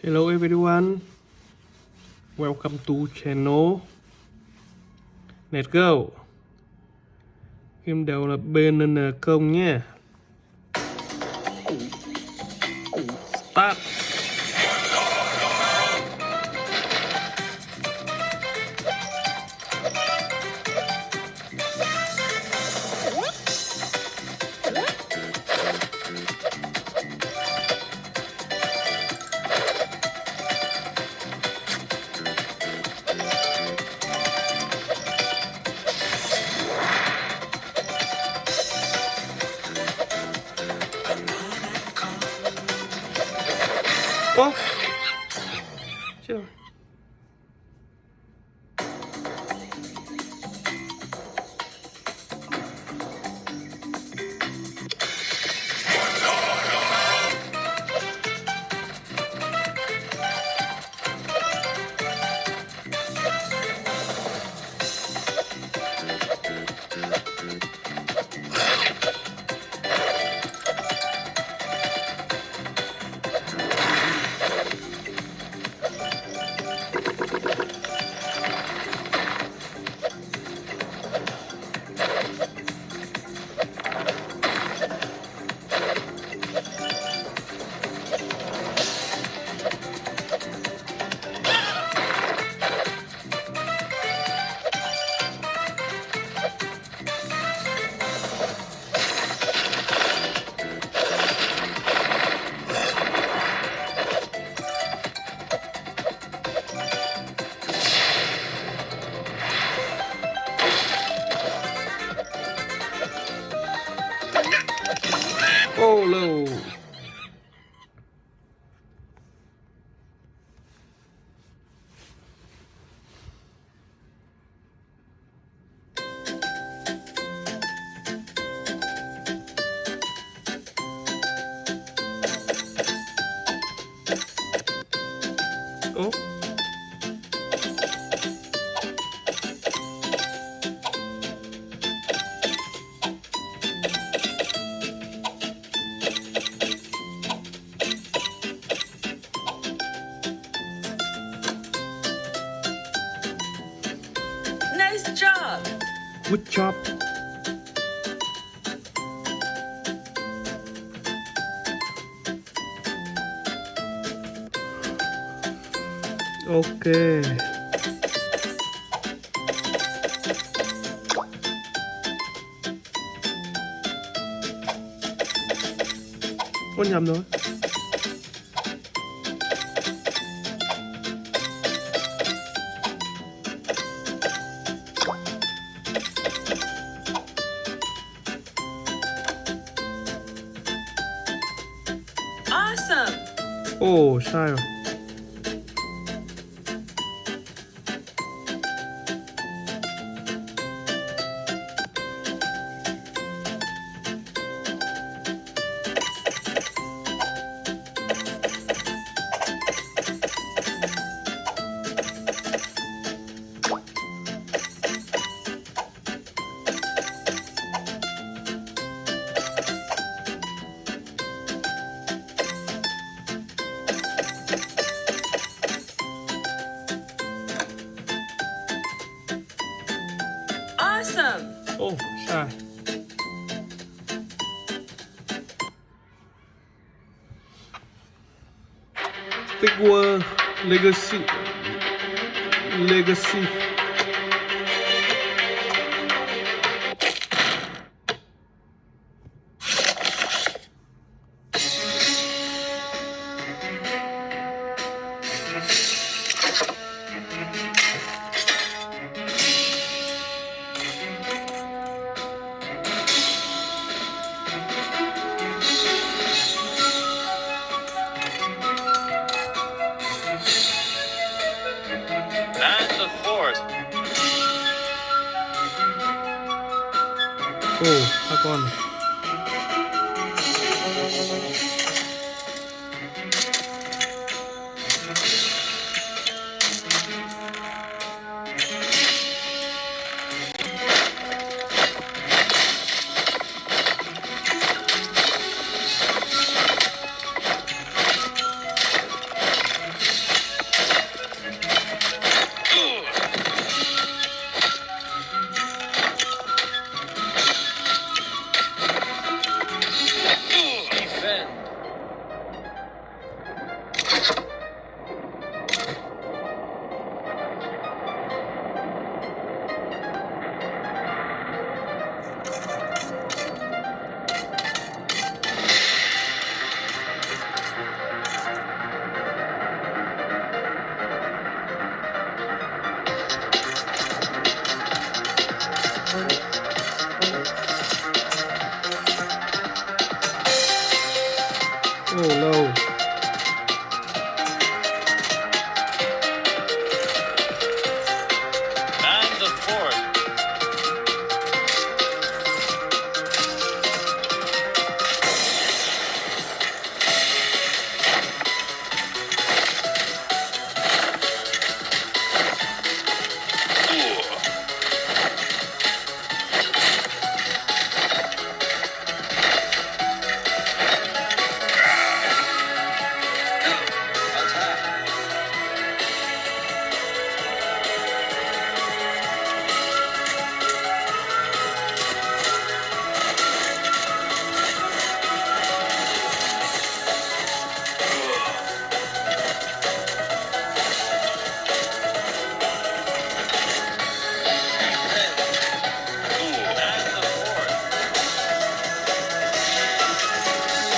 Hello everyone. Welcome to channel NetGo. go. Game đầu là BNN công nhé. Start. Ok. Có nhầm rồi. Awesome. Ồ sai rồi Awesome. Oh, Ồ sai Big World Legacy. Legacy 哦，他关了。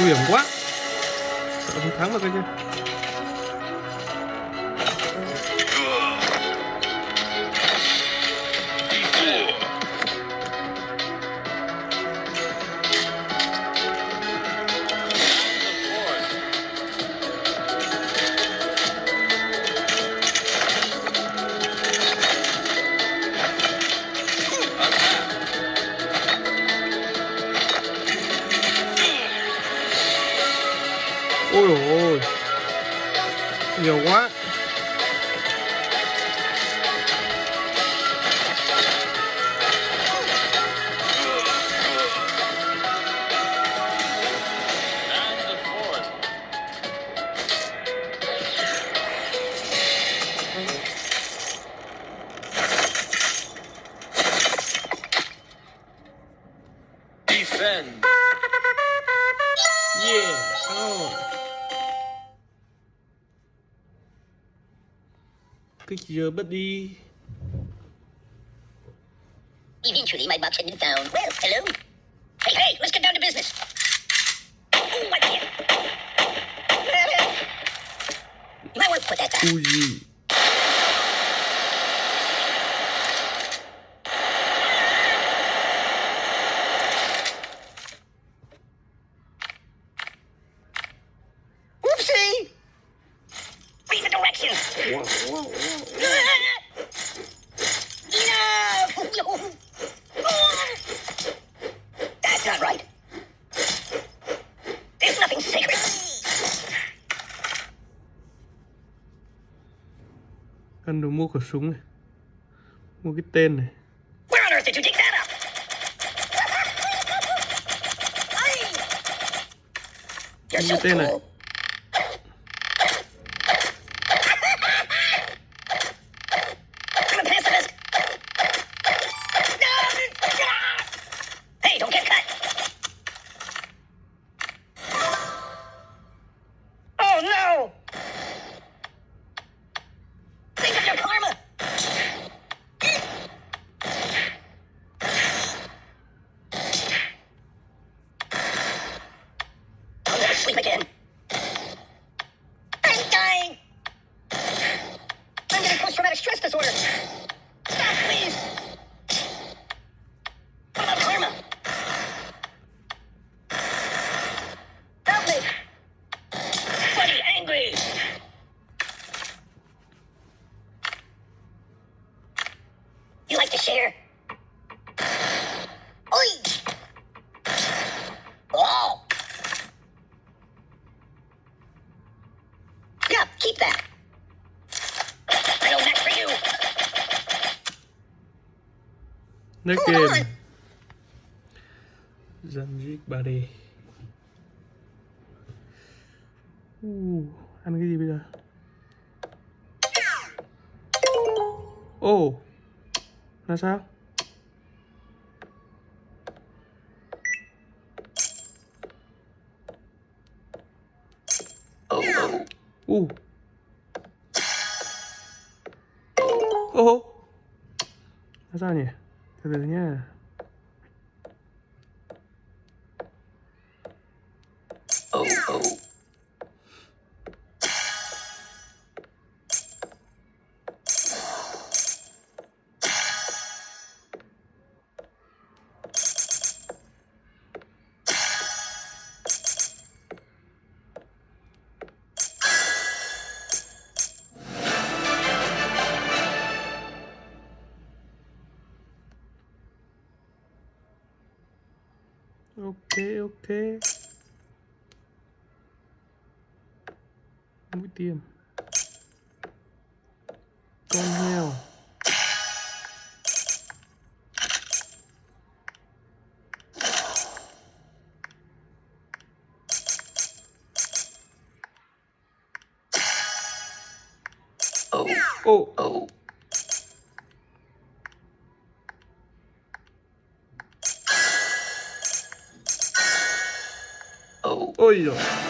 Nguy hiểm quá. Sợ không thắng được cái chứ You what? defend. Yeah, come on. Kích giờ bất đi Eventually, my box had been found. Well, hello. Hey, hey, let's get down to business. Ooh, what the? You might want to put that down. Uzi Whoopsie! Read the directions. Cần đồ mua khẩu súng này. Mua cái tên này. Mua Cái tên này. Post-traumatic stress disorder. Stop, please. Next game Zanjik 3D uh, ăn cái gì bây giờ? Ồ oh, là sao? Uh. Oh. là sao nhỉ sebenarnya thế. Mũi tiêm. Con heo. Oh, oh, oh. apoio.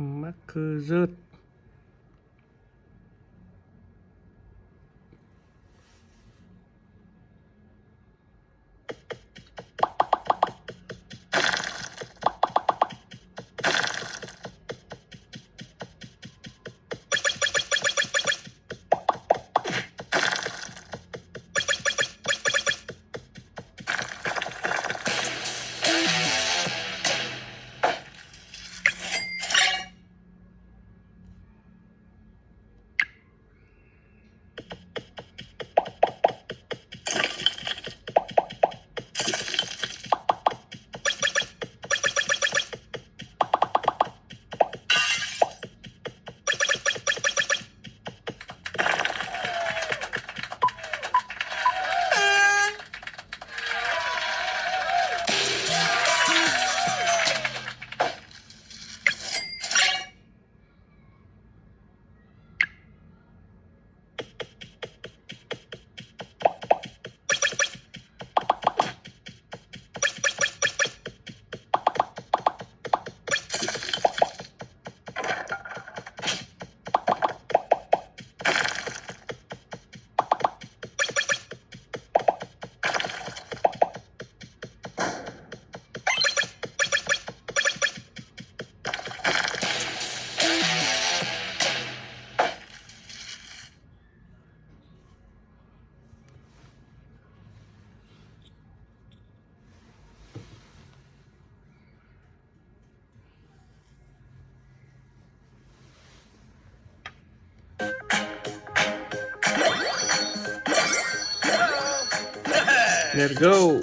Marker rớt Let's go.